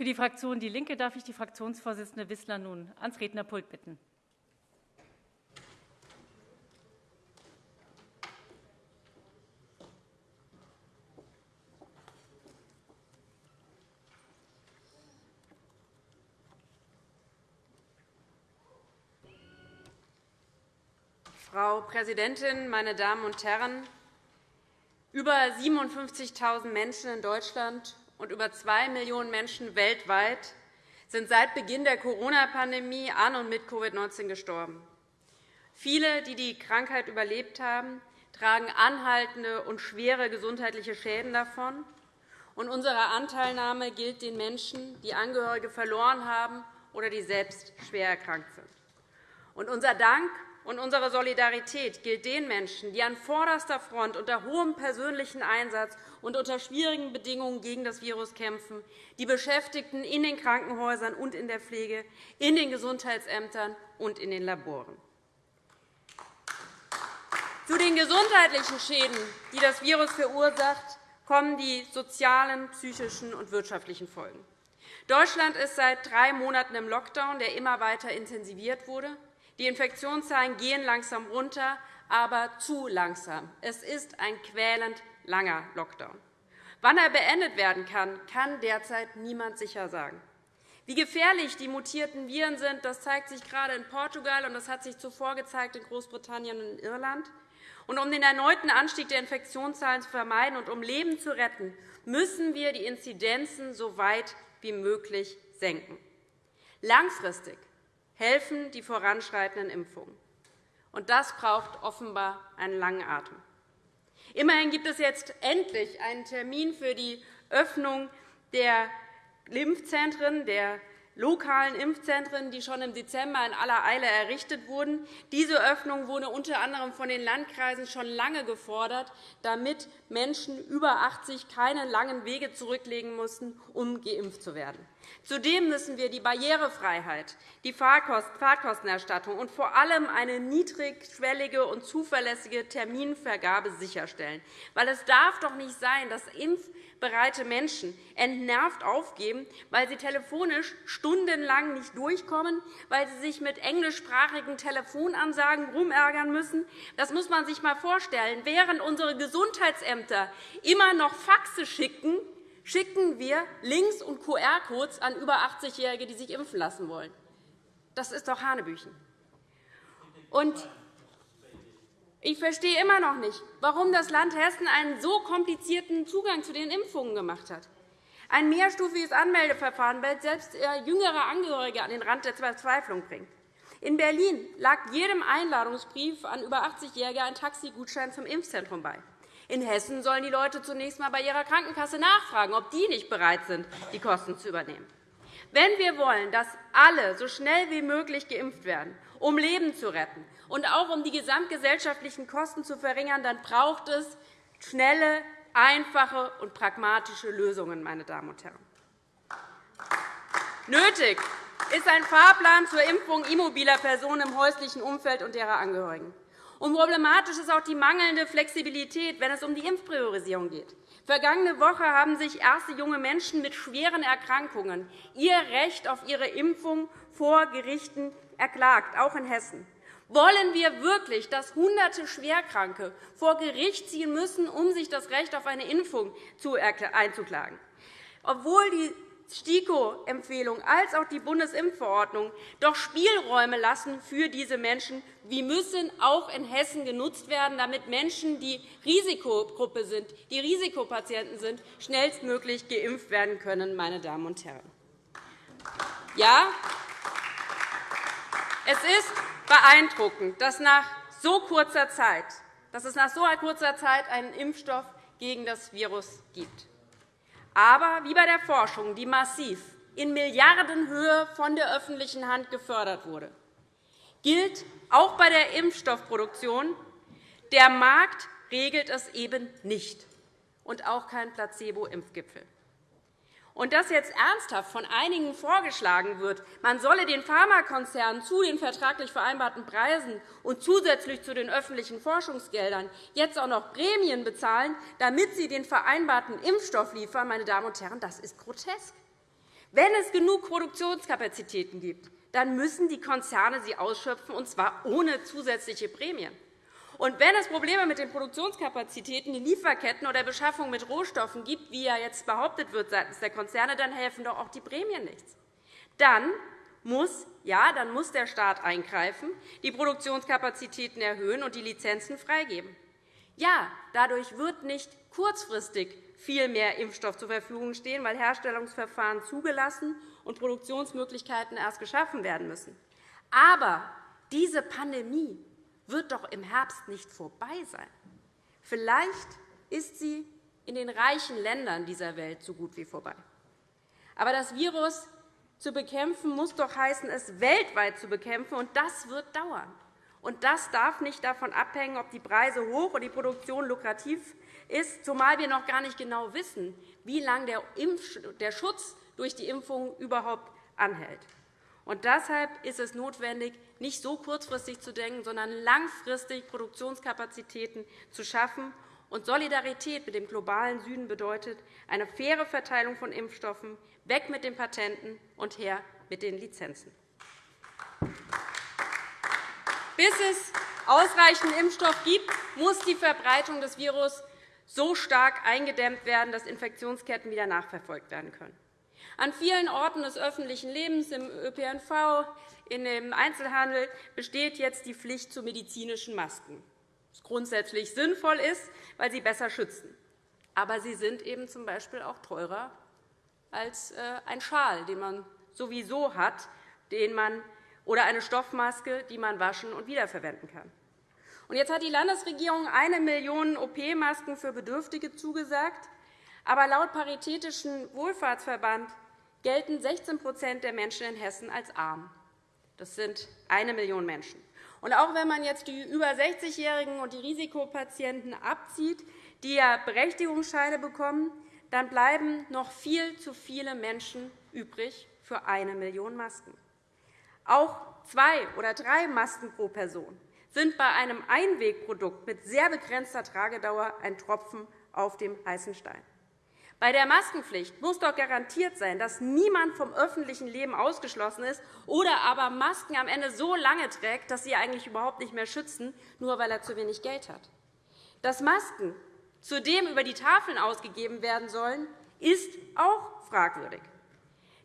Für die Fraktion DIE LINKE darf ich die Fraktionsvorsitzende Wissler nun ans Rednerpult bitten. Frau Präsidentin, meine Damen und Herren! Über 57.000 Menschen in Deutschland und über 2 Millionen Menschen weltweit sind seit Beginn der Corona-Pandemie an und mit Covid-19 gestorben. Viele, die die Krankheit überlebt haben, tragen anhaltende und schwere gesundheitliche Schäden davon. unsere Anteilnahme gilt den Menschen, die Angehörige verloren haben oder die selbst schwer erkrankt sind. unser Dank und unsere Solidarität gilt den Menschen, die an vorderster Front unter hohem persönlichen Einsatz und unter schwierigen Bedingungen gegen das Virus kämpfen, die Beschäftigten in den Krankenhäusern und in der Pflege, in den Gesundheitsämtern und in den Laboren. Zu den gesundheitlichen Schäden, die das Virus verursacht, kommen die sozialen, psychischen und wirtschaftlichen Folgen. Deutschland ist seit drei Monaten im Lockdown, der immer weiter intensiviert wurde. Die Infektionszahlen gehen langsam runter, aber zu langsam. Es ist ein quälend langer Lockdown. Wann er beendet werden kann, kann derzeit niemand sicher sagen. Wie gefährlich die mutierten Viren sind, das zeigt sich gerade in Portugal, und das hat sich zuvor gezeigt in Großbritannien und in Irland. Und um den erneuten Anstieg der Infektionszahlen zu vermeiden und um Leben zu retten, müssen wir die Inzidenzen so weit wie möglich senken. Langfristig helfen die voranschreitenden Impfungen. Und das braucht offenbar einen langen Atem. Immerhin gibt es jetzt endlich einen Termin für die Öffnung der Impfzentren, der lokalen Impfzentren, die schon im Dezember in aller Eile errichtet wurden. Diese Öffnung wurde unter anderem von den Landkreisen schon lange gefordert, damit Menschen über 80 keine langen Wege zurücklegen mussten, um geimpft zu werden. Zudem müssen wir die Barrierefreiheit, die Fahrtkostenerstattung und vor allem eine niedrigschwellige und zuverlässige Terminvergabe sicherstellen. Weil es darf doch nicht sein, dass impfbereite Menschen entnervt aufgeben, weil sie telefonisch stundenlang nicht durchkommen, weil sie sich mit englischsprachigen Telefonansagen rumärgern müssen. Das muss man sich einmal vorstellen. Während unsere Gesundheitsämter immer noch Faxe schicken, schicken wir Links und QR-Codes an über 80-Jährige, die sich impfen lassen wollen. Das ist doch Hanebüchen. Und ich verstehe immer noch nicht, warum das Land Hessen einen so komplizierten Zugang zu den Impfungen gemacht hat. Ein mehrstufiges Anmeldeverfahren, das selbst jüngere Angehörige an den Rand der Verzweiflung bringt. In Berlin lag jedem Einladungsbrief an über 80-Jährige ein Taxigutschein zum Impfzentrum bei. In Hessen sollen die Leute zunächst einmal bei ihrer Krankenkasse nachfragen, ob die nicht bereit sind, die Kosten zu übernehmen. Wenn wir wollen, dass alle so schnell wie möglich geimpft werden, um Leben zu retten und auch um die gesamtgesellschaftlichen Kosten zu verringern, dann braucht es schnelle, einfache und pragmatische Lösungen. Meine Damen und Herren. Nötig ist ein Fahrplan zur Impfung immobiler Personen im häuslichen Umfeld und derer Angehörigen. Und problematisch ist auch die mangelnde Flexibilität, wenn es um die Impfpriorisierung geht. Vergangene Woche haben sich erste junge Menschen mit schweren Erkrankungen ihr Recht auf ihre Impfung vor Gerichten erklagt, auch in Hessen. Wollen wir wirklich, dass Hunderte Schwerkranke vor Gericht ziehen müssen, um sich das Recht auf eine Impfung einzuklagen? Obwohl die STIKO-Empfehlung als auch die Bundesimpfverordnung doch Spielräume lassen für diese Menschen. Die müssen auch in Hessen genutzt werden, damit Menschen, die Risikogruppe sind, die Risikopatienten sind, schnellstmöglich geimpft werden können. Meine Damen und Herren. Ja, es ist beeindruckend, dass, nach so kurzer Zeit, dass es nach so kurzer Zeit einen Impfstoff gegen das Virus gibt. Aber wie bei der Forschung, die massiv in Milliardenhöhe von der öffentlichen Hand gefördert wurde, gilt auch bei der Impfstoffproduktion, der Markt regelt es eben nicht, und auch kein Placebo-Impfgipfel. Und dass jetzt ernsthaft von einigen vorgeschlagen wird, man solle den Pharmakonzernen zu den vertraglich vereinbarten Preisen und zusätzlich zu den öffentlichen Forschungsgeldern jetzt auch noch Prämien bezahlen, damit sie den vereinbarten Impfstoff liefern, meine Damen und Herren, das ist grotesk. Wenn es genug Produktionskapazitäten gibt, dann müssen die Konzerne sie ausschöpfen, und zwar ohne zusätzliche Prämien. Und wenn es Probleme mit den Produktionskapazitäten, den Lieferketten oder der Beschaffung mit Rohstoffen gibt, wie ja jetzt behauptet wird seitens der Konzerne, dann helfen doch auch die Prämien nichts. Dann muss, ja, dann muss der Staat eingreifen, die Produktionskapazitäten erhöhen und die Lizenzen freigeben. Ja, dadurch wird nicht kurzfristig viel mehr Impfstoff zur Verfügung stehen, weil Herstellungsverfahren zugelassen und Produktionsmöglichkeiten erst geschaffen werden müssen. Aber diese Pandemie wird doch im Herbst nicht vorbei sein. Vielleicht ist sie in den reichen Ländern dieser Welt so gut wie vorbei. Aber das Virus zu bekämpfen muss doch heißen, es weltweit zu bekämpfen, und das wird dauern. Und das darf nicht davon abhängen, ob die Preise hoch und die Produktion lukrativ ist, zumal wir noch gar nicht genau wissen, wie lange der Schutz durch die Impfung überhaupt anhält. Und deshalb ist es notwendig, nicht so kurzfristig zu denken, sondern langfristig Produktionskapazitäten zu schaffen. Und Solidarität mit dem globalen Süden bedeutet eine faire Verteilung von Impfstoffen, weg mit den Patenten und her mit den Lizenzen. Bis es ausreichend Impfstoff gibt, muss die Verbreitung des Virus so stark eingedämmt werden, dass Infektionsketten wieder nachverfolgt werden können. An vielen Orten des öffentlichen Lebens, im ÖPNV, dem Einzelhandel, besteht jetzt die Pflicht zu medizinischen Masken, was grundsätzlich sinnvoll ist, weil sie besser schützen. Aber sie sind eben z. B. auch teurer als äh, ein Schal, den man sowieso hat, den man, oder eine Stoffmaske, die man waschen und wiederverwenden kann. Jetzt hat die Landesregierung eine Million OP-Masken für Bedürftige zugesagt. Aber laut Paritätischen Wohlfahrtsverband gelten 16% der Menschen in Hessen als arm. Das sind eine Million Menschen. Und auch wenn man jetzt die über 60-Jährigen und die Risikopatienten abzieht, die ja Berechtigungsscheine bekommen, dann bleiben noch viel zu viele Menschen übrig für eine Million Masken. Auch zwei oder drei Masken pro Person sind bei einem Einwegprodukt mit sehr begrenzter Tragedauer ein Tropfen auf dem heißen Stein. Bei der Maskenpflicht muss doch garantiert sein, dass niemand vom öffentlichen Leben ausgeschlossen ist oder aber Masken am Ende so lange trägt, dass sie eigentlich überhaupt nicht mehr schützen, nur weil er zu wenig Geld hat. Dass Masken zudem über die Tafeln ausgegeben werden sollen, ist auch fragwürdig.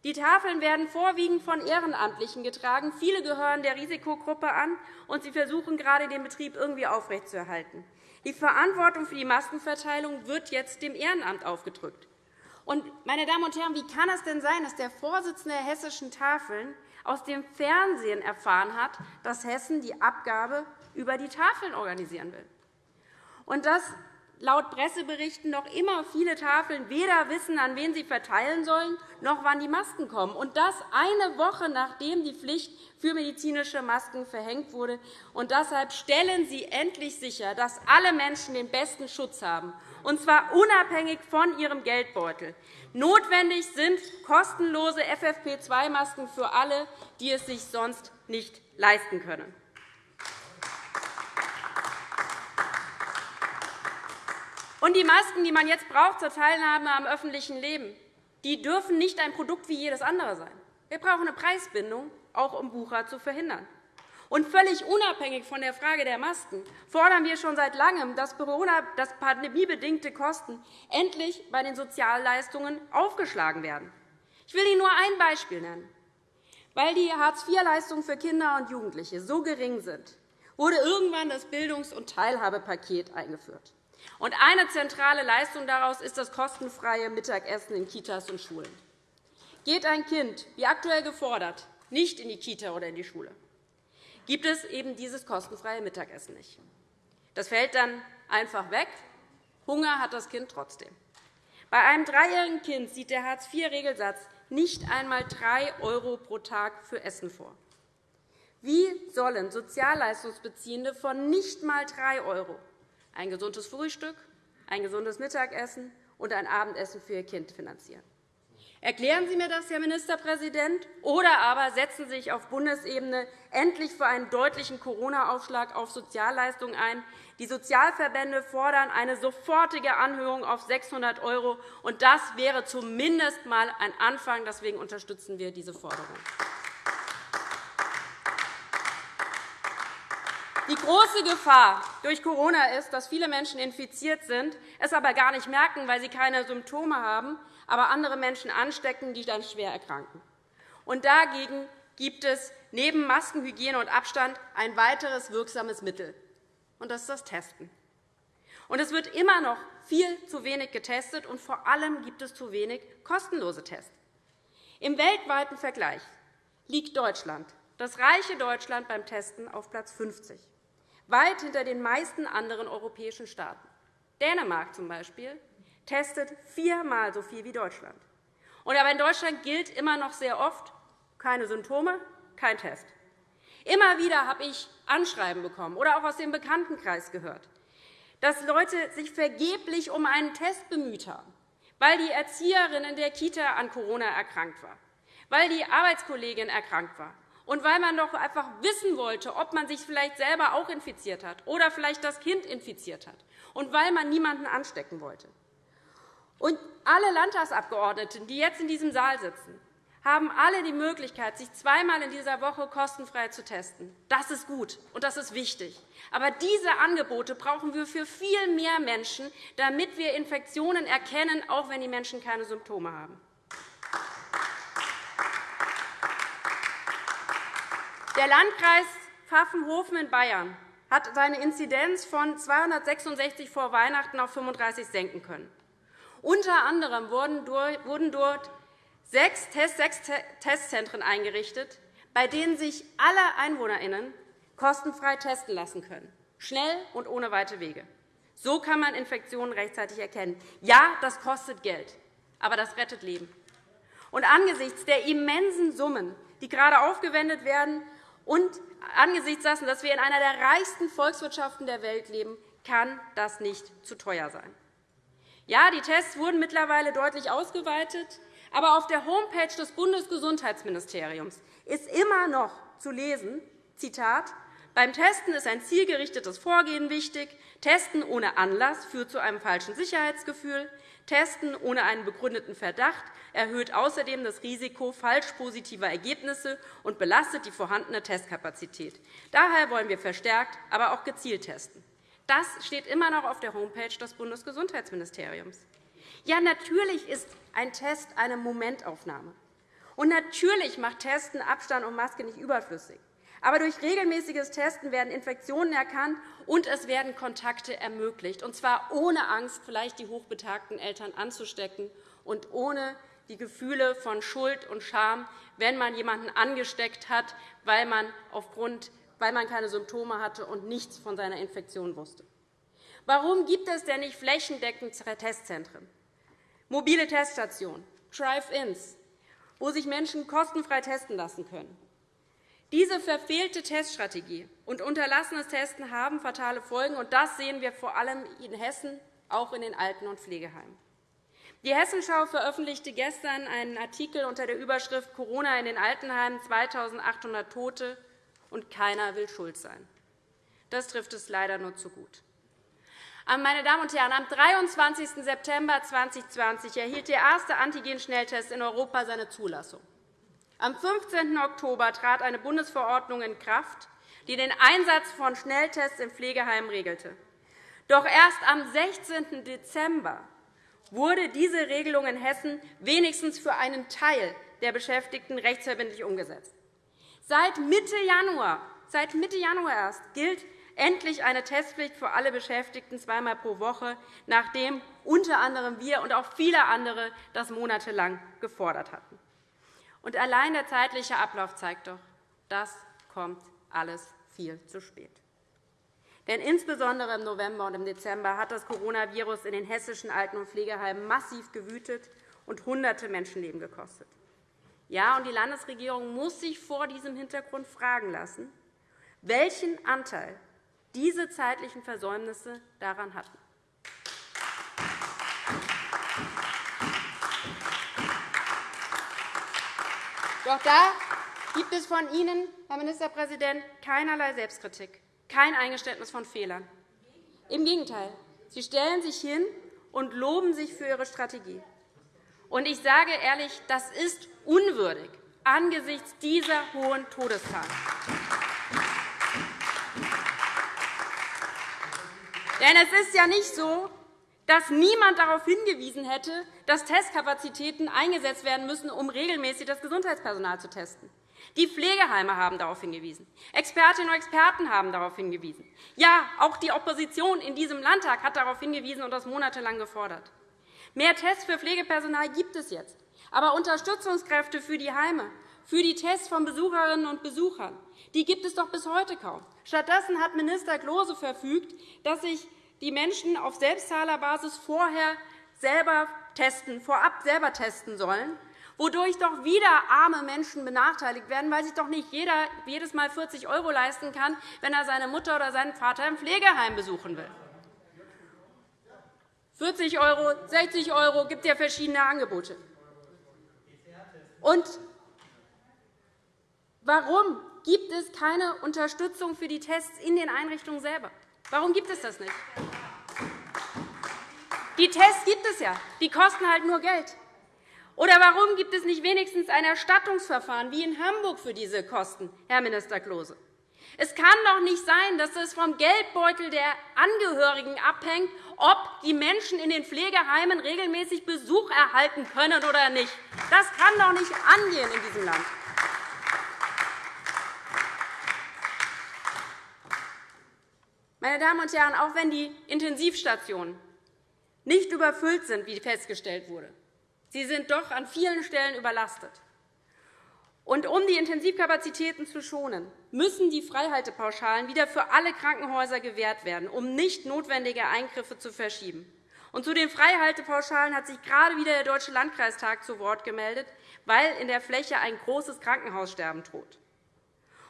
Die Tafeln werden vorwiegend von Ehrenamtlichen getragen. Viele gehören der Risikogruppe an, und sie versuchen gerade, den Betrieb irgendwie aufrechtzuerhalten. Die Verantwortung für die Maskenverteilung wird jetzt dem Ehrenamt aufgedrückt. Und, meine Damen und Herren, wie kann es denn sein, dass der Vorsitzende der hessischen Tafeln aus dem Fernsehen erfahren hat, dass Hessen die Abgabe über die Tafeln organisieren will? Und dass laut Presseberichten noch immer viele Tafeln weder wissen, an wen sie verteilen sollen, noch wann die Masken kommen. Und das eine Woche, nachdem die Pflicht für medizinische Masken verhängt wurde. Und deshalb stellen Sie endlich sicher, dass alle Menschen den besten Schutz haben, und zwar unabhängig von ihrem Geldbeutel. Notwendig sind kostenlose FFP2-Masken für alle, die es sich sonst nicht leisten können. Und die Masken, die man jetzt braucht zur Teilnahme am öffentlichen Leben, die dürfen nicht ein Produkt wie jedes andere sein. Wir brauchen eine Preisbindung, auch um Wucher zu verhindern. Und völlig unabhängig von der Frage der Masken fordern wir schon seit Langem, dass pandemiebedingte Kosten endlich bei den Sozialleistungen aufgeschlagen werden. Ich will Ihnen nur ein Beispiel nennen. Weil die Hartz-IV-Leistungen für Kinder und Jugendliche so gering sind, wurde irgendwann das Bildungs- und Teilhabepaket eingeführt. Und eine zentrale Leistung daraus ist das kostenfreie Mittagessen in Kitas und Schulen. Geht ein Kind, wie aktuell gefordert, nicht in die Kita oder in die Schule, gibt es eben dieses kostenfreie Mittagessen nicht. Das fällt dann einfach weg. Hunger hat das Kind trotzdem. Bei einem dreijährigen Kind sieht der Hartz-IV-Regelsatz nicht einmal 3 € pro Tag für Essen vor. Wie sollen Sozialleistungsbeziehende von nicht einmal 3 € ein gesundes Frühstück, ein gesundes Mittagessen und ein Abendessen für ihr Kind finanzieren. Erklären Sie mir das, Herr Ministerpräsident, oder aber setzen Sie sich auf Bundesebene endlich für einen deutlichen Corona-Aufschlag auf Sozialleistungen ein. Die Sozialverbände fordern eine sofortige Anhörung auf 600 €, und das wäre zumindest einmal ein Anfang. Deswegen unterstützen wir diese Forderung. Die große Gefahr durch Corona ist, dass viele Menschen infiziert sind, es aber gar nicht merken, weil sie keine Symptome haben, aber andere Menschen anstecken, die dann schwer erkranken. Und dagegen gibt es neben Masken, Hygiene und Abstand ein weiteres wirksames Mittel, und das ist das Testen. Und es wird immer noch viel zu wenig getestet, und vor allem gibt es zu wenig kostenlose Tests. Im weltweiten Vergleich liegt Deutschland, das reiche Deutschland, beim Testen auf Platz 50 weit hinter den meisten anderen europäischen Staaten. Dänemark zum Beispiel testet viermal so viel wie Deutschland. Aber in Deutschland gilt immer noch sehr oft, keine Symptome, kein Test. Immer wieder habe ich Anschreiben bekommen oder auch aus dem Bekanntenkreis gehört, dass Leute sich vergeblich um einen Test bemüht haben, weil die Erzieherin in der Kita an Corona erkrankt war, weil die Arbeitskollegin erkrankt war, und weil man doch einfach wissen wollte, ob man sich vielleicht selber auch infiziert hat oder vielleicht das Kind infiziert hat, und weil man niemanden anstecken wollte. Und alle Landtagsabgeordneten, die jetzt in diesem Saal sitzen, haben alle die Möglichkeit, sich zweimal in dieser Woche kostenfrei zu testen. Das ist gut und das ist wichtig. Aber diese Angebote brauchen wir für viel mehr Menschen, damit wir Infektionen erkennen, auch wenn die Menschen keine Symptome haben. Der Landkreis Pfaffenhofen in Bayern hat seine Inzidenz von 266 vor Weihnachten auf 35 senken können. Unter anderem wurden dort sechs Testzentren eingerichtet, bei denen sich alle EinwohnerInnen kostenfrei testen lassen können, schnell und ohne weite Wege. So kann man Infektionen rechtzeitig erkennen. Ja, das kostet Geld, aber das rettet Leben. Und angesichts der immensen Summen, die gerade aufgewendet werden, und angesichts dessen, dass wir in einer der reichsten Volkswirtschaften der Welt leben, kann das nicht zu teuer sein. Ja, die Tests wurden mittlerweile deutlich ausgeweitet, aber auf der Homepage des Bundesgesundheitsministeriums ist immer noch zu lesen, Zitat, beim Testen ist ein zielgerichtetes Vorgehen wichtig. Testen ohne Anlass führt zu einem falschen Sicherheitsgefühl. Testen ohne einen begründeten Verdacht erhöht außerdem das Risiko falsch positiver Ergebnisse und belastet die vorhandene Testkapazität. Daher wollen wir verstärkt, aber auch gezielt testen. Das steht immer noch auf der Homepage des Bundesgesundheitsministeriums. Ja, natürlich ist ein Test eine Momentaufnahme. Und natürlich macht Testen Abstand und Maske nicht überflüssig. Aber durch regelmäßiges Testen werden Infektionen erkannt, und es werden Kontakte ermöglicht, und zwar ohne Angst, vielleicht die hochbetagten Eltern anzustecken und ohne die Gefühle von Schuld und Scham, wenn man jemanden angesteckt hat, weil man, aufgrund, weil man keine Symptome hatte und nichts von seiner Infektion wusste. Warum gibt es denn nicht flächendeckend Testzentren, mobile Teststationen, Drive-ins, wo sich Menschen kostenfrei testen lassen können? Diese verfehlte Teststrategie und unterlassenes Testen haben fatale Folgen, und das sehen wir vor allem in Hessen, auch in den Alten- und Pflegeheimen. Die Hessenschau veröffentlichte gestern einen Artikel unter der Überschrift Corona in den Altenheimen 2.800 Tote, und keiner will schuld sein. Das trifft es leider nur zu gut. Meine Damen und Herren, am 23. September 2020 erhielt der erste Antigen-Schnelltest in Europa seine Zulassung. Am 15. Oktober trat eine Bundesverordnung in Kraft, die den Einsatz von Schnelltests in Pflegeheimen regelte. Doch erst am 16. Dezember wurde diese Regelung in Hessen wenigstens für einen Teil der Beschäftigten rechtsverbindlich umgesetzt. Seit Mitte Januar, seit Mitte Januar erst gilt endlich eine Testpflicht für alle Beschäftigten zweimal pro Woche, nachdem unter anderem wir und auch viele andere das monatelang gefordert hatten. Und allein der zeitliche Ablauf zeigt doch, das kommt alles viel zu spät. Denn insbesondere im November und im Dezember hat das Coronavirus in den hessischen Alten- und Pflegeheimen massiv gewütet und Hunderte Menschenleben gekostet. Ja, und die Landesregierung muss sich vor diesem Hintergrund fragen lassen, welchen Anteil diese zeitlichen Versäumnisse daran hatten. Doch da gibt es von Ihnen, Herr Ministerpräsident, keinerlei Selbstkritik, kein Eingeständnis von Fehlern. Im Gegenteil, Sie stellen sich hin und loben sich für Ihre Strategie. Und ich sage ehrlich, das ist unwürdig angesichts dieser hohen Todeszahlen. Denn es ist ja nicht so, dass niemand darauf hingewiesen hätte, dass Testkapazitäten eingesetzt werden müssen, um regelmäßig das Gesundheitspersonal zu testen. Die Pflegeheime haben darauf hingewiesen. Expertinnen und Experten haben darauf hingewiesen. Ja, auch die Opposition in diesem Landtag hat darauf hingewiesen und das monatelang gefordert. Mehr Tests für Pflegepersonal gibt es jetzt. Aber Unterstützungskräfte für die Heime, für die Tests von Besucherinnen und Besuchern, die gibt es doch bis heute kaum. Stattdessen hat Minister Klose verfügt, dass sich die Menschen auf Selbstzahlerbasis vorher selber testen, vorab selber testen sollen, wodurch doch wieder arme Menschen benachteiligt werden, weil sich doch nicht jeder jedes Mal 40 € leisten kann, wenn er seine Mutter oder seinen Vater im Pflegeheim besuchen will. 40 €, 60 € gibt ja verschiedene Angebote. Und warum gibt es keine Unterstützung für die Tests in den Einrichtungen selber? Warum gibt es das nicht? Die Tests gibt es ja. Die kosten halt nur Geld. Oder warum gibt es nicht wenigstens ein Erstattungsverfahren wie in Hamburg für diese Kosten, Herr Minister Klose? Es kann doch nicht sein, dass es vom Geldbeutel der Angehörigen abhängt, ob die Menschen in den Pflegeheimen regelmäßig Besuch erhalten können oder nicht. Das kann doch nicht angehen in diesem Land. Meine Damen und Herren, auch wenn die Intensivstationen nicht überfüllt sind, wie festgestellt wurde, sie sind doch an vielen Stellen überlastet. Und um die Intensivkapazitäten zu schonen, müssen die Freihaltepauschalen wieder für alle Krankenhäuser gewährt werden, um nicht notwendige Eingriffe zu verschieben. Und zu den Freihaltepauschalen hat sich gerade wieder der Deutsche Landkreistag zu Wort gemeldet, weil in der Fläche ein großes Krankenhaussterben droht.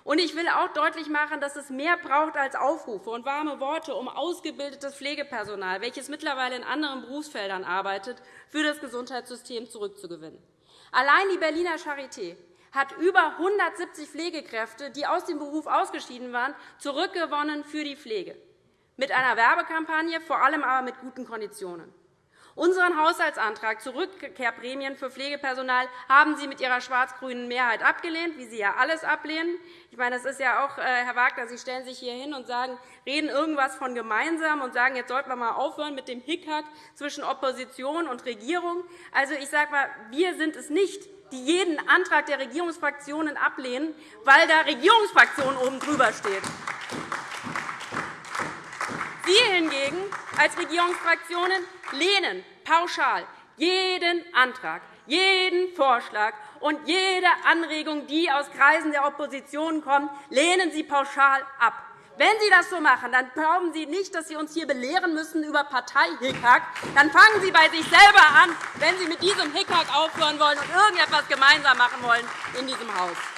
Und ich will auch deutlich machen, dass es mehr braucht als Aufrufe und warme Worte, um ausgebildetes Pflegepersonal, welches mittlerweile in anderen Berufsfeldern arbeitet, für das Gesundheitssystem zurückzugewinnen. Allein die Berliner Charité hat über 170 Pflegekräfte, die aus dem Beruf ausgeschieden waren, zurückgewonnen für die Pflege, mit einer Werbekampagne, vor allem aber mit guten Konditionen. Unseren Haushaltsantrag zu Rückkehrprämien für Pflegepersonal haben Sie mit Ihrer schwarz-grünen Mehrheit abgelehnt, wie Sie ja alles ablehnen. Ich meine, das ist ja auch, äh, Herr Wagner, Sie stellen sich hier hin und sagen, reden irgendwas von gemeinsam und sagen, jetzt sollten wir mal aufhören mit dem Hickhack zwischen Opposition und Regierung. Also, ich sage mal, wir sind es nicht, die jeden Antrag der Regierungsfraktionen ablehnen, weil da Regierungsfraktionen oben drüber steht. Sie hingegen als Regierungsfraktionen lehnen pauschal jeden Antrag, jeden Vorschlag und jede Anregung, die aus Kreisen der Opposition kommt, lehnen Sie pauschal ab. Wenn Sie das so machen, dann glauben Sie nicht, dass Sie uns hier belehren müssen über Parteihickhack. Dann fangen Sie bei sich selber an, wenn Sie mit diesem Hickhack aufhören wollen und irgendetwas gemeinsam machen wollen in diesem Haus.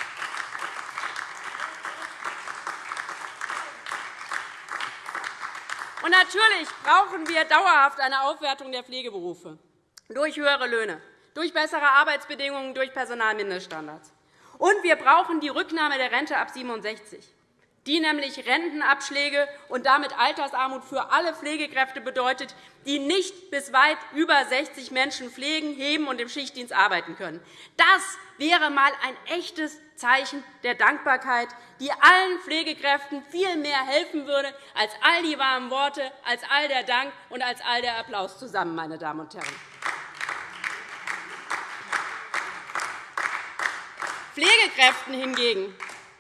Und natürlich brauchen wir dauerhaft eine Aufwertung der Pflegeberufe durch höhere Löhne, durch bessere Arbeitsbedingungen, durch Personalmindeststandards. Und wir brauchen die Rücknahme der Rente ab 67 die nämlich Rentenabschläge und damit Altersarmut für alle Pflegekräfte bedeutet, die nicht bis weit über 60 Menschen pflegen, heben und im Schichtdienst arbeiten können. Das wäre einmal ein echtes Zeichen der Dankbarkeit, die allen Pflegekräften viel mehr helfen würde als all die warmen Worte, als all der Dank und als all der Applaus zusammen, meine Damen und Herren. Pflegekräften hingegen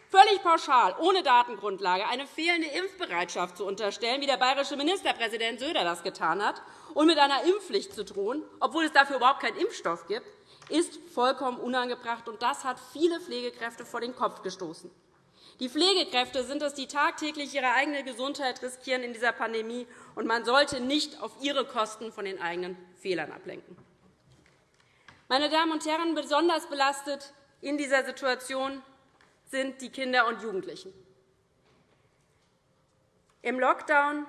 völlig pauschal, ohne Datengrundlage, eine fehlende Impfbereitschaft zu unterstellen, wie der bayerische Ministerpräsident Söder das getan hat, und mit einer Impfpflicht zu drohen, obwohl es dafür überhaupt keinen Impfstoff gibt, ist vollkommen unangebracht. und Das hat viele Pflegekräfte vor den Kopf gestoßen. Die Pflegekräfte sind es, die tagtäglich ihre eigene Gesundheit riskieren in dieser Pandemie, und man sollte nicht auf ihre Kosten von den eigenen Fehlern ablenken. Meine Damen und Herren, besonders belastet in dieser Situation sind die Kinder und Jugendlichen. Im Lockdown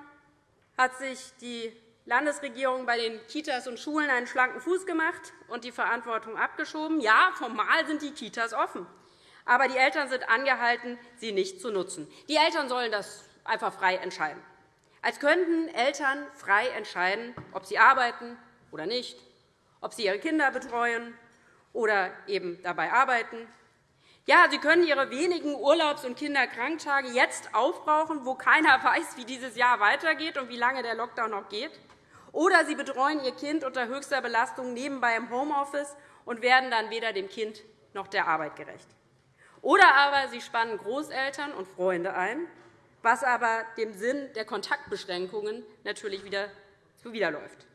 hat sich die Landesregierung bei den Kitas und Schulen einen schlanken Fuß gemacht und die Verantwortung abgeschoben. Ja, formal sind die Kitas offen, aber die Eltern sind angehalten, sie nicht zu nutzen. Die Eltern sollen das einfach frei entscheiden. Als könnten Eltern frei entscheiden, ob sie arbeiten oder nicht, ob sie ihre Kinder betreuen oder eben dabei arbeiten. Ja, sie können ihre wenigen Urlaubs- und Kinderkranktage jetzt aufbrauchen, wo keiner weiß, wie dieses Jahr weitergeht und wie lange der Lockdown noch geht. Oder sie betreuen ihr Kind unter höchster Belastung nebenbei im Homeoffice und werden dann weder dem Kind noch der Arbeit gerecht. Oder aber sie spannen Großeltern und Freunde ein, was aber dem Sinn der Kontaktbeschränkungen natürlich wieder zuwiderläuft.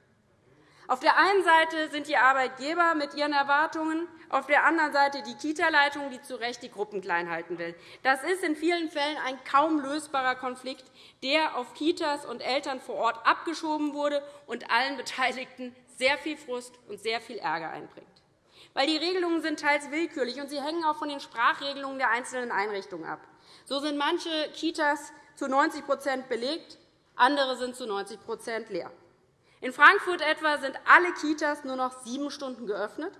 Auf der einen Seite sind die Arbeitgeber mit ihren Erwartungen, auf der anderen Seite die Kita-Leitung, die zu Recht die Gruppen klein halten will. Das ist in vielen Fällen ein kaum lösbarer Konflikt, der auf Kitas und Eltern vor Ort abgeschoben wurde und allen Beteiligten sehr viel Frust und sehr viel Ärger einbringt. Weil die Regelungen sind teils willkürlich, und sie hängen auch von den Sprachregelungen der einzelnen Einrichtungen ab. So sind manche Kitas zu 90% belegt, andere sind zu 90% leer. In Frankfurt etwa sind alle Kitas nur noch sieben Stunden geöffnet.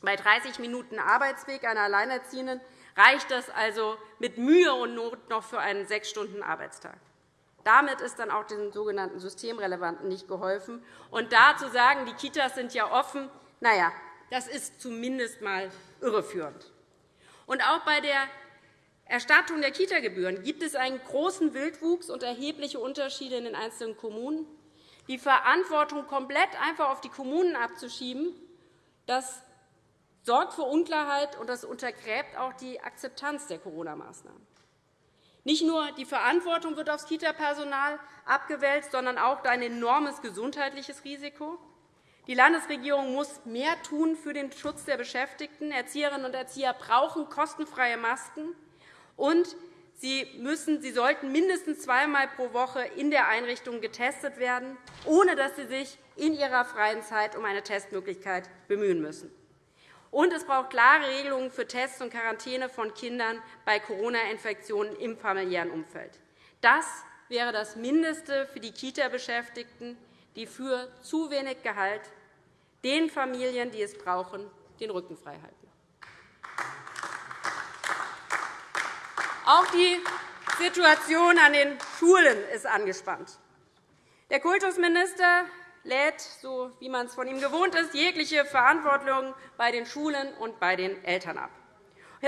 Bei 30 Minuten Arbeitsweg einer Alleinerziehenden reicht das also mit Mühe und Not noch für einen sechs Stunden Arbeitstag. Damit ist dann auch den sogenannten Systemrelevanten nicht geholfen. Und da zu sagen, die Kitas sind ja offen, na ja, das ist zumindest einmal irreführend. Und auch bei der Erstattung der Kitagebühren gibt es einen großen Wildwuchs und erhebliche Unterschiede in den einzelnen Kommunen die Verantwortung komplett einfach auf die Kommunen abzuschieben, das sorgt für Unklarheit, und das untergräbt auch die Akzeptanz der Corona-Maßnahmen. Nicht nur die Verantwortung wird aufs Kita-Personal abgewälzt, sondern auch ein enormes gesundheitliches Risiko. Die Landesregierung muss mehr tun für den Schutz der Beschäftigten. Erzieherinnen und Erzieher brauchen kostenfreie Masken. Und Sie, müssen, Sie sollten mindestens zweimal pro Woche in der Einrichtung getestet werden, ohne dass Sie sich in Ihrer freien Zeit um eine Testmöglichkeit bemühen müssen. Und es braucht klare Regelungen für Tests und Quarantäne von Kindern bei Corona-Infektionen im familiären Umfeld. Das wäre das Mindeste für die Kita-Beschäftigten, die für zu wenig Gehalt den Familien, die es brauchen, den Rücken frei halten. Auch die Situation an den Schulen ist angespannt. Der Kultusminister lädt, so wie man es von ihm gewohnt ist, jegliche Verantwortung bei den Schulen und bei den Eltern ab.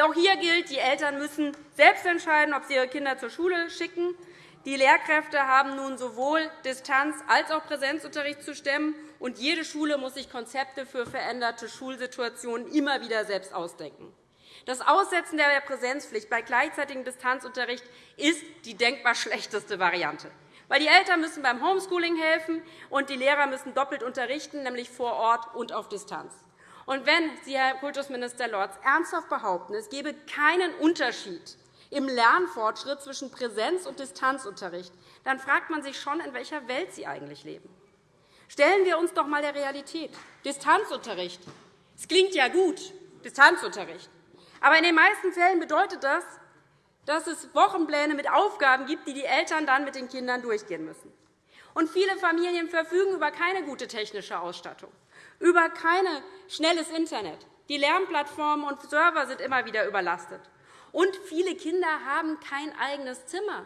Auch hier gilt, die Eltern müssen selbst entscheiden, ob sie ihre Kinder zur Schule schicken. Die Lehrkräfte haben nun sowohl Distanz- als auch Präsenzunterricht zu stemmen, und jede Schule muss sich Konzepte für veränderte Schulsituationen immer wieder selbst ausdenken. Das Aussetzen der Präsenzpflicht bei gleichzeitigem Distanzunterricht ist die denkbar schlechteste Variante. Weil die Eltern müssen beim Homeschooling helfen, und die Lehrer müssen doppelt unterrichten, nämlich vor Ort und auf Distanz. Und wenn Sie, Herr Kultusminister Lorz, ernsthaft behaupten, es gebe keinen Unterschied im Lernfortschritt zwischen Präsenz- und Distanzunterricht, dann fragt man sich schon, in welcher Welt Sie eigentlich leben. Stellen wir uns doch einmal der Realität. Distanzunterricht. Es klingt ja gut, Distanzunterricht. Aber in den meisten Fällen bedeutet das, dass es Wochenpläne mit Aufgaben gibt, die die Eltern dann mit den Kindern durchgehen müssen. Und viele Familien verfügen über keine gute technische Ausstattung, über kein schnelles Internet. Die Lernplattformen und Server sind immer wieder überlastet. Und viele Kinder haben kein eigenes Zimmer,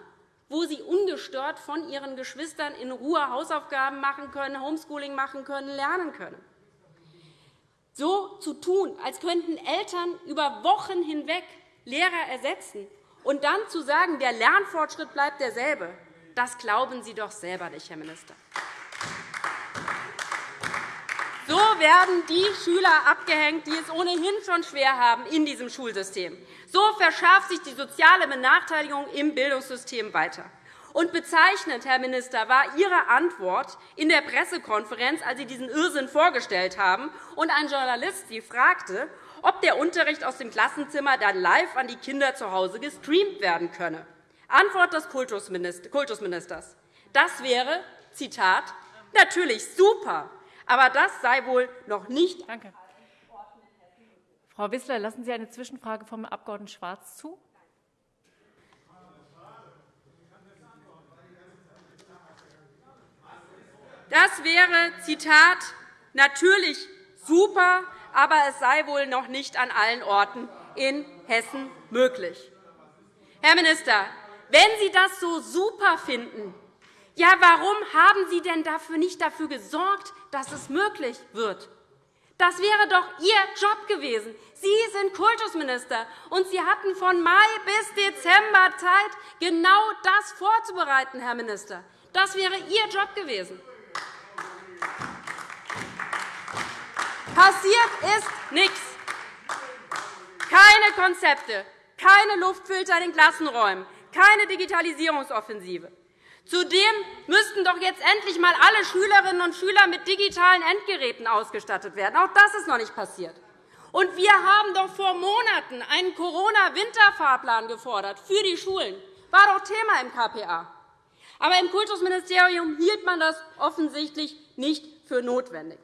wo sie ungestört von ihren Geschwistern in Ruhe Hausaufgaben machen können, Homeschooling machen können, lernen können. So zu tun, als könnten Eltern über Wochen hinweg Lehrer ersetzen und dann zu sagen, der Lernfortschritt bleibt derselbe, das glauben Sie doch selber nicht, Herr Minister. So werden die Schüler abgehängt, die es ohnehin schon schwer haben in diesem Schulsystem. So verschärft sich die soziale Benachteiligung im Bildungssystem weiter. Und bezeichnend, Herr Minister, war Ihre Antwort in der Pressekonferenz, als Sie diesen Irrsinn vorgestellt haben und ein Journalist Sie fragte, ob der Unterricht aus dem Klassenzimmer dann live an die Kinder zu Hause gestreamt werden könne. Antwort des Kultusministers. Das wäre, Zitat, natürlich super, aber das sei wohl noch nicht. Danke. Frau Wissler, lassen Sie eine Zwischenfrage vom Abg. Schwarz zu? Das wäre, Zitat, natürlich super, aber es sei wohl noch nicht an allen Orten in Hessen möglich. Herr Minister, wenn Sie das so super finden, ja, warum haben Sie denn dafür nicht dafür gesorgt, dass es möglich wird? Das wäre doch Ihr Job gewesen. Sie sind Kultusminister, und Sie hatten von Mai bis Dezember Zeit, genau das vorzubereiten, Herr Minister. Das wäre Ihr Job gewesen. Passiert ist nichts. Keine Konzepte, keine Luftfilter in den Klassenräumen, keine Digitalisierungsoffensive. Zudem müssten doch jetzt endlich einmal alle Schülerinnen und Schüler mit digitalen Endgeräten ausgestattet werden. Auch das ist noch nicht passiert. Und wir haben doch vor Monaten einen Corona-Winterfahrplan gefordert für die Schulen. War doch Thema im KPA. Aber im Kultusministerium hielt man das offensichtlich nicht für notwendig.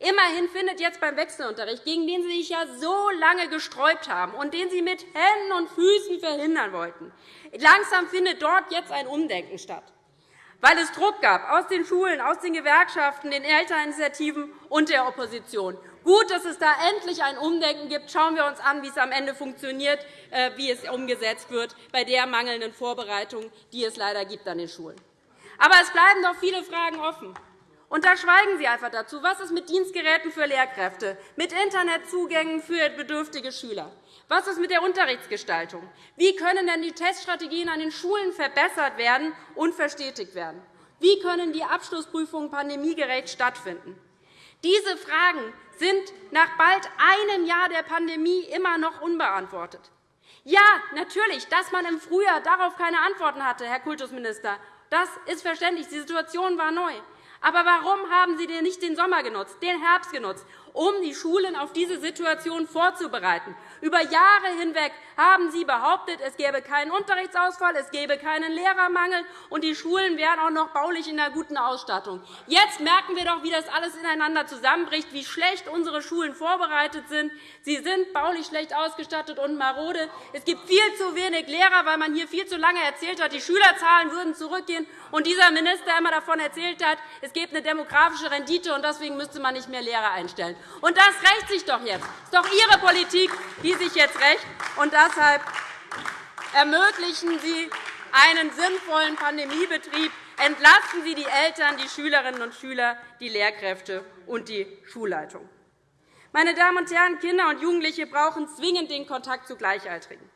Immerhin findet jetzt beim Wechselunterricht, gegen den Sie sich ja so lange gesträubt haben und den Sie mit Händen und Füßen verhindern wollten, langsam findet dort jetzt ein Umdenken statt, weil es Druck gab aus den Schulen, aus den Gewerkschaften, den Elterninitiativen und der Opposition. Gut, dass es da endlich ein Umdenken gibt. Schauen wir uns an, wie es am Ende funktioniert, äh, wie es umgesetzt wird bei der mangelnden Vorbereitung, die es leider gibt an den Schulen. Aber es bleiben noch viele Fragen offen. Und da schweigen Sie einfach dazu. Was ist mit Dienstgeräten für Lehrkräfte, mit Internetzugängen für bedürftige Schüler? Was ist mit der Unterrichtsgestaltung? Wie können denn die Teststrategien an den Schulen verbessert werden und verstetigt werden? Wie können die Abschlussprüfungen pandemiegerecht stattfinden? Diese Fragen sind nach bald einem Jahr der Pandemie immer noch unbeantwortet. Ja, natürlich, dass man im Frühjahr darauf keine Antworten hatte, Herr Kultusminister, das ist verständlich. Die Situation war neu. Aber warum haben Sie denn nicht den Sommer genutzt, den Herbst genutzt, um die Schulen auf diese Situation vorzubereiten? Über Jahre hinweg haben Sie behauptet, es gäbe keinen Unterrichtsausfall, es gäbe keinen Lehrermangel, und die Schulen wären auch noch baulich in einer guten Ausstattung. Jetzt merken wir doch, wie das alles ineinander zusammenbricht, wie schlecht unsere Schulen vorbereitet sind. Sie sind baulich schlecht ausgestattet und marode. Es gibt viel zu wenig Lehrer, weil man hier viel zu lange erzählt hat, die Schülerzahlen würden zurückgehen, und dieser Minister immer davon erzählt hat, es gäbe eine demografische Rendite, und deswegen müsste man nicht mehr Lehrer einstellen. Und das rächt sich doch jetzt. Das ist doch Ihre Politik, die sich jetzt rächt. Und deshalb ermöglichen Sie einen sinnvollen Pandemiebetrieb. Entlasten Sie die Eltern, die Schülerinnen und Schüler, die Lehrkräfte und die Schulleitung. Meine Damen und Herren, Kinder und Jugendliche brauchen zwingend den Kontakt zu Gleichaltrigen.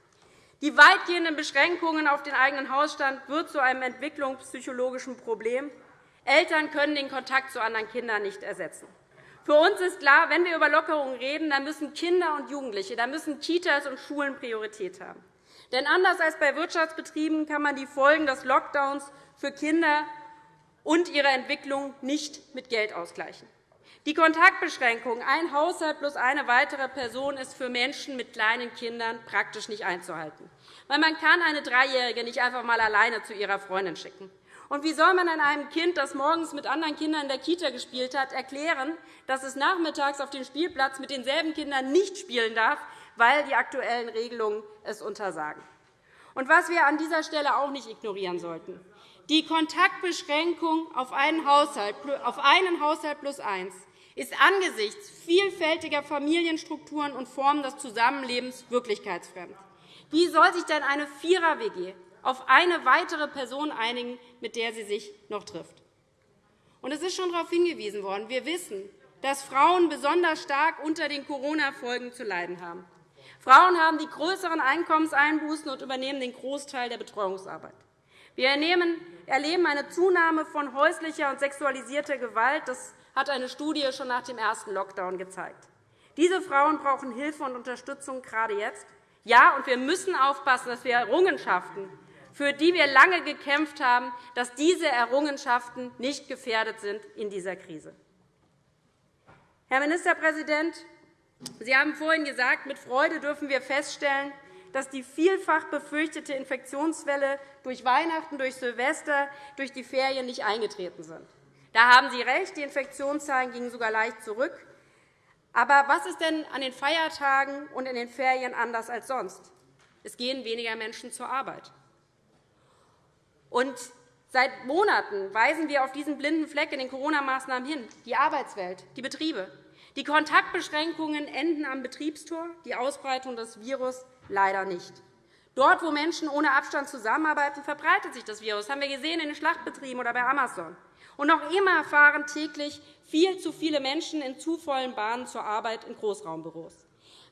Die weitgehenden Beschränkungen auf den eigenen Hausstand wird zu einem entwicklungspsychologischen Problem. Eltern können den Kontakt zu anderen Kindern nicht ersetzen. Für uns ist klar, wenn wir über Lockerungen reden, dann müssen Kinder und Jugendliche, dann müssen Kitas und Schulen Priorität haben. Denn anders als bei Wirtschaftsbetrieben kann man die Folgen des Lockdowns für Kinder und ihre Entwicklung nicht mit Geld ausgleichen. Die Kontaktbeschränkung, ein Haushalt plus eine weitere Person, ist für Menschen mit kleinen Kindern praktisch nicht einzuhalten. Weil man kann eine Dreijährige nicht einfach einmal alleine zu ihrer Freundin schicken. Und wie soll man einem Kind, das morgens mit anderen Kindern in der Kita gespielt hat, erklären, dass es nachmittags auf dem Spielplatz mit denselben Kindern nicht spielen darf, weil die aktuellen Regelungen es untersagen? Und was wir an dieser Stelle auch nicht ignorieren sollten. Die Kontaktbeschränkung auf einen Haushalt, auf einen Haushalt plus eins ist angesichts vielfältiger Familienstrukturen und Formen des Zusammenlebens wirklichkeitsfremd. Wie soll sich denn eine Vierer-WG auf eine weitere Person einigen, mit der sie sich noch trifft? Und es ist schon darauf hingewiesen worden. Wir wissen, dass Frauen besonders stark unter den Corona-Folgen zu leiden haben. Frauen haben die größeren Einkommenseinbußen und übernehmen den Großteil der Betreuungsarbeit. Wir erleben eine Zunahme von häuslicher und sexualisierter Gewalt. Das hat eine Studie schon nach dem ersten Lockdown gezeigt. Diese Frauen brauchen Hilfe und Unterstützung gerade jetzt. Ja, und wir müssen aufpassen, dass wir Errungenschaften, für die wir lange gekämpft haben, dass diese Errungenschaften nicht gefährdet sind in dieser Krise. Herr Ministerpräsident, Sie haben vorhin gesagt, mit Freude dürfen wir feststellen, dass die vielfach befürchtete Infektionswelle durch Weihnachten, durch Silvester, durch die Ferien nicht eingetreten sind. Da haben Sie recht, die Infektionszahlen gingen sogar leicht zurück. Aber was ist denn an den Feiertagen und in den Ferien anders als sonst? Es gehen weniger Menschen zur Arbeit. Und Seit Monaten weisen wir auf diesen blinden Fleck in den Corona-Maßnahmen hin, die Arbeitswelt, die Betriebe. Die Kontaktbeschränkungen enden am Betriebstor, die Ausbreitung des Virus leider nicht. Dort, wo Menschen ohne Abstand zusammenarbeiten, verbreitet sich das Virus. Das haben wir gesehen in den Schlachtbetrieben oder bei Amazon. Und noch immer fahren täglich viel zu viele Menschen in zu vollen Bahnen zur Arbeit in Großraumbüros.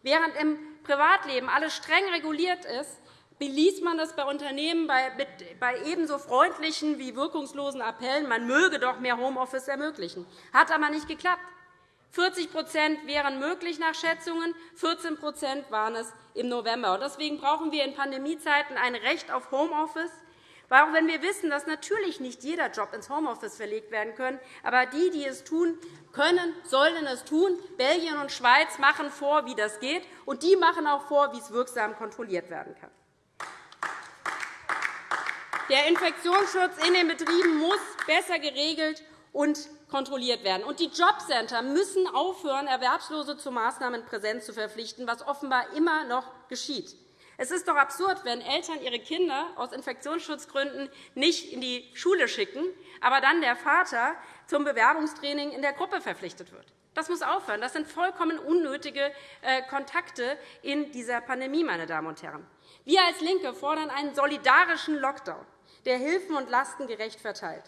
Während im Privatleben alles streng reguliert ist, beließ man das bei Unternehmen bei ebenso freundlichen wie wirkungslosen Appellen, man möge doch mehr Homeoffice ermöglichen. Hat aber nicht geklappt. 40% wären möglich nach Schätzungen, 14% waren es im November. Deswegen brauchen wir in Pandemiezeiten ein Recht auf Homeoffice, auch wenn wir wissen, dass natürlich nicht jeder Job ins Homeoffice verlegt werden kann. Aber die, die es tun können, sollen es tun. Belgien und Schweiz machen vor, wie das geht, und die machen auch vor, wie es wirksam kontrolliert werden kann. Der Infektionsschutz in den Betrieben muss besser geregelt und kontrolliert werden. Und die Jobcenter müssen aufhören, Erwerbslose zu Maßnahmen präsent zu verpflichten, was offenbar immer noch geschieht. Es ist doch absurd, wenn Eltern ihre Kinder aus Infektionsschutzgründen nicht in die Schule schicken, aber dann der Vater zum Bewerbungstraining in der Gruppe verpflichtet wird. Das muss aufhören. Das sind vollkommen unnötige äh, Kontakte in dieser Pandemie, meine Damen und Herren. Wir als LINKE fordern einen solidarischen Lockdown der Hilfen und Lasten gerecht verteilt.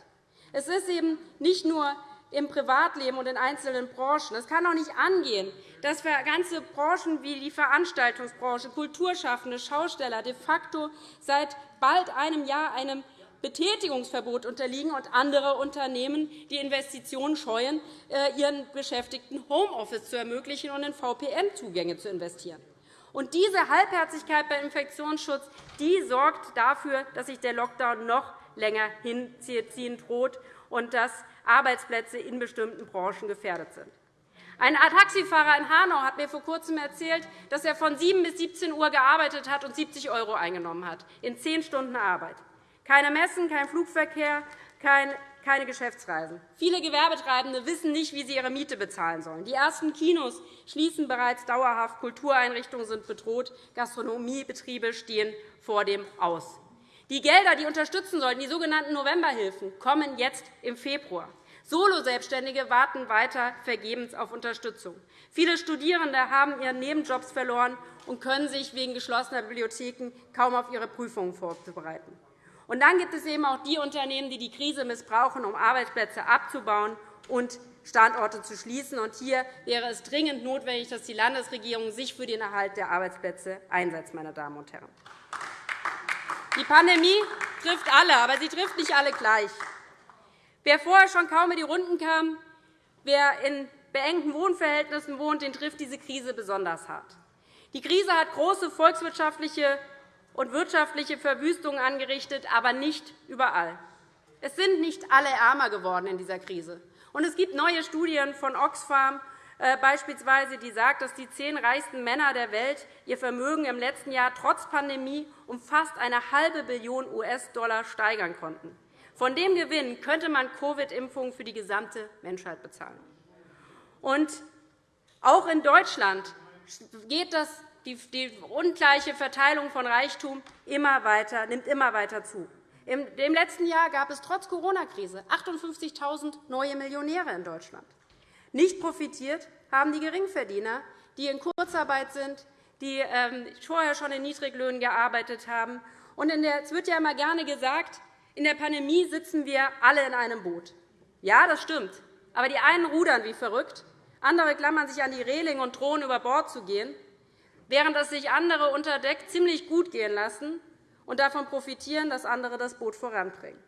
Es ist eben nicht nur im Privatleben und in einzelnen Branchen. Es kann auch nicht angehen, dass für ganze Branchen wie die Veranstaltungsbranche, Kulturschaffende, Schausteller de facto seit bald einem Jahr einem Betätigungsverbot unterliegen und andere Unternehmen die Investitionen scheuen, äh, ihren Beschäftigten Homeoffice zu ermöglichen und in VPN-Zugänge zu investieren. Und diese Halbherzigkeit beim Infektionsschutz die sorgt dafür, dass sich der Lockdown noch länger hinziehen droht und dass Arbeitsplätze in bestimmten Branchen gefährdet sind. Ein Taxifahrer in Hanau hat mir vor Kurzem erzählt, dass er von 7 bis 17 Uhr gearbeitet hat und 70 € eingenommen hat, in zehn Stunden Arbeit. Keine Messen, kein Flugverkehr, kein keine Geschäftsreisen. Viele Gewerbetreibende wissen nicht, wie sie ihre Miete bezahlen sollen. Die ersten Kinos schließen bereits dauerhaft, Kultureinrichtungen sind bedroht, Gastronomiebetriebe stehen vor dem Aus. Die Gelder, die unterstützen sollten, die sogenannten Novemberhilfen, kommen jetzt im Februar. Solo-Selbstständige warten weiter vergebens auf Unterstützung. Viele Studierende haben ihre Nebenjobs verloren und können sich wegen geschlossener Bibliotheken kaum auf ihre Prüfungen vorbereiten. Und dann gibt es eben auch die Unternehmen, die die Krise missbrauchen, um Arbeitsplätze abzubauen und Standorte zu schließen. Und hier wäre es dringend notwendig, dass die Landesregierung sich für den Erhalt der Arbeitsplätze einsetzt. Meine Damen und Herren. Die Pandemie trifft alle, aber sie trifft nicht alle gleich. Wer vorher schon kaum in die Runden kam, wer in beengten Wohnverhältnissen wohnt, den trifft diese Krise besonders hart. Die Krise hat große volkswirtschaftliche und wirtschaftliche Verwüstungen angerichtet, aber nicht überall. Es sind nicht alle ärmer geworden in dieser Krise. Und es gibt neue Studien von Oxfam, äh, beispielsweise, die sagt, dass die zehn reichsten Männer der Welt ihr Vermögen im letzten Jahr trotz Pandemie um fast eine halbe Billion US-Dollar steigern konnten. Von dem Gewinn könnte man Covid-Impfungen für die gesamte Menschheit bezahlen. Und auch in Deutschland geht das die ungleiche Verteilung von Reichtum immer weiter, nimmt immer weiter zu. Im letzten Jahr gab es trotz Corona-Krise 58.000 neue Millionäre in Deutschland. Nicht profitiert haben die Geringverdiener, die in Kurzarbeit sind, die ähm, vorher schon in Niedriglöhnen gearbeitet haben. Es wird ja immer gerne gesagt, in der Pandemie sitzen wir alle in einem Boot. Ja, das stimmt. Aber die einen rudern wie verrückt, andere klammern sich an die Reling und drohen, über Bord zu gehen während es sich andere unter Deck ziemlich gut gehen lassen und davon profitieren, dass andere das Boot voranbringen.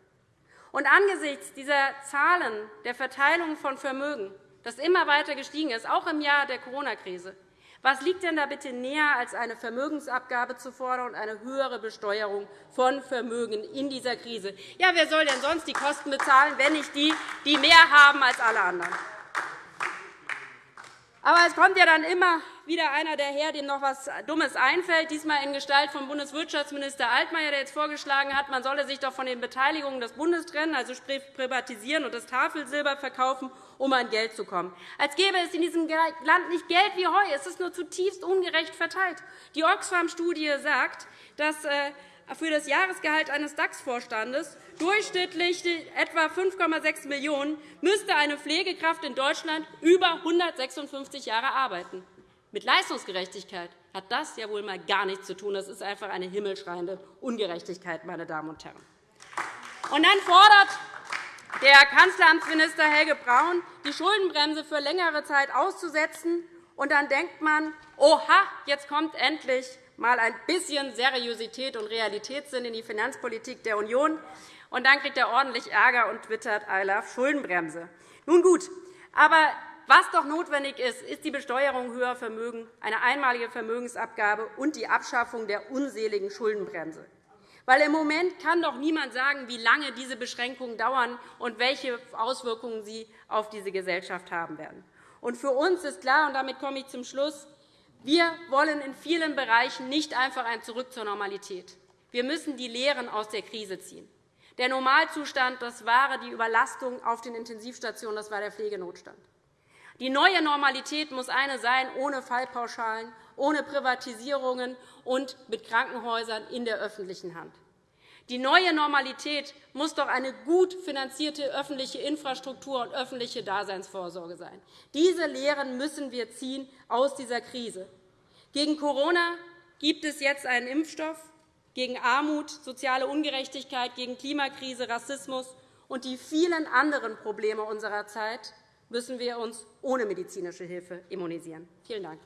Und angesichts dieser Zahlen der Verteilung von Vermögen, das immer weiter gestiegen ist, auch im Jahr der Corona-Krise, was liegt denn da bitte näher, als eine Vermögensabgabe zu fordern und eine höhere Besteuerung von Vermögen in dieser Krise? Ja, wer soll denn sonst die Kosten bezahlen, wenn nicht die, die mehr haben als alle anderen? Aber es kommt ja dann immer wieder einer daher, dem noch etwas Dummes einfällt, diesmal in Gestalt von Bundeswirtschaftsminister Altmaier, der jetzt vorgeschlagen hat, man solle sich doch von den Beteiligungen des Bundes trennen, also sprich privatisieren und das Tafelsilber verkaufen, um an Geld zu kommen. Als gäbe es in diesem Land nicht Geld wie Heu. Es ist nur zutiefst ungerecht verteilt. Die Oxfam-Studie sagt, dass äh, für das Jahresgehalt eines DAX-Vorstandes, durchschnittlich etwa 5,6 Millionen €, müsste eine Pflegekraft in Deutschland über 156 Jahre arbeiten. Mit Leistungsgerechtigkeit hat das ja wohl mal gar nichts zu tun. Das ist einfach eine himmelschreiende Ungerechtigkeit, meine Damen und Herren. Und dann fordert der Kanzleramtsminister Helge Braun, die Schuldenbremse für längere Zeit auszusetzen. Und dann denkt man, oha, jetzt kommt endlich mal ein bisschen Seriosität und Realitätssinn in die Finanzpolitik der Union. Und dann kriegt er ordentlich Ärger und twittert I love Schuldenbremse. Nun gut, aber was doch notwendig ist, ist die Besteuerung höherer Vermögen, eine einmalige Vermögensabgabe und die Abschaffung der unseligen Schuldenbremse. Weil im Moment kann doch niemand sagen, wie lange diese Beschränkungen dauern und welche Auswirkungen sie auf diese Gesellschaft haben werden. Und für uns ist klar, und damit komme ich zum Schluss, wir wollen in vielen Bereichen nicht einfach ein Zurück zur Normalität. Wir müssen die Lehren aus der Krise ziehen. Der Normalzustand das war die Überlastung auf den Intensivstationen, das war der Pflegenotstand. Die neue Normalität muss eine sein, ohne Fallpauschalen, ohne Privatisierungen und mit Krankenhäusern in der öffentlichen Hand. Die neue Normalität muss doch eine gut finanzierte öffentliche Infrastruktur und öffentliche Daseinsvorsorge sein. Diese Lehren müssen wir ziehen aus dieser Krise. Gegen Corona gibt es jetzt einen Impfstoff, gegen Armut, soziale Ungerechtigkeit, gegen Klimakrise, Rassismus und die vielen anderen Probleme unserer Zeit müssen wir uns ohne medizinische Hilfe immunisieren. Vielen Dank.